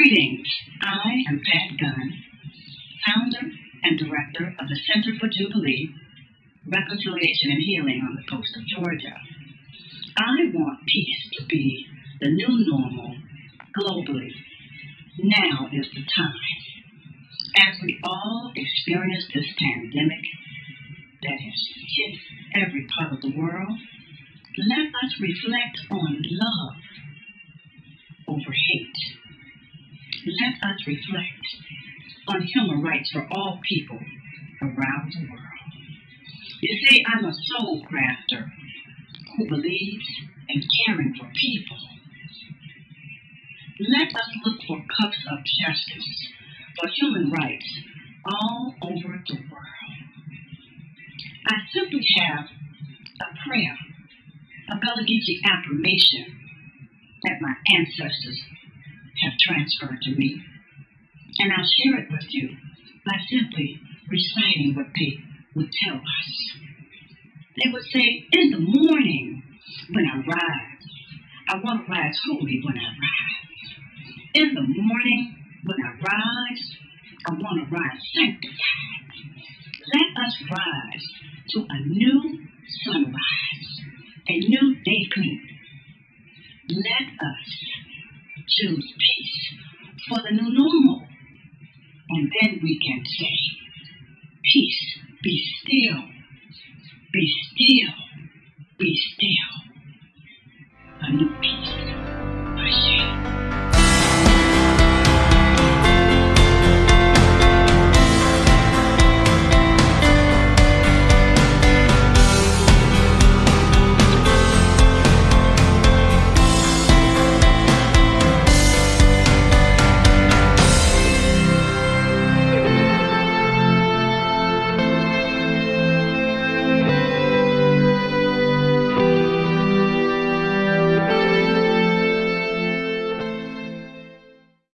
Greetings. I am Pat Gunn, founder and director of the Center for Jubilee, Reconciliation and Healing on the coast of Georgia. I want peace to be the new normal globally. Now is the time. As we all experience this pandemic that has hit every part of the world, let us reflect on love over hate. Let us reflect on human rights for all people around the world. You see, I'm a soul crafter who believes in caring for people. Let us look for cups of justice for human rights all over the world. I simply have a prayer, a Gullah affirmation that my ancestors transferred to me. And I'll share it with you by simply reciting what they would tell us. They would say, In the morning when I rise, I want to rise holy when I rise. In the morning when I rise, I want to rise sanctified. Let us rise to a new sunrise, a new day. Let us choose peace for the new normal. And then we can say, Peace, be still, be still, be still.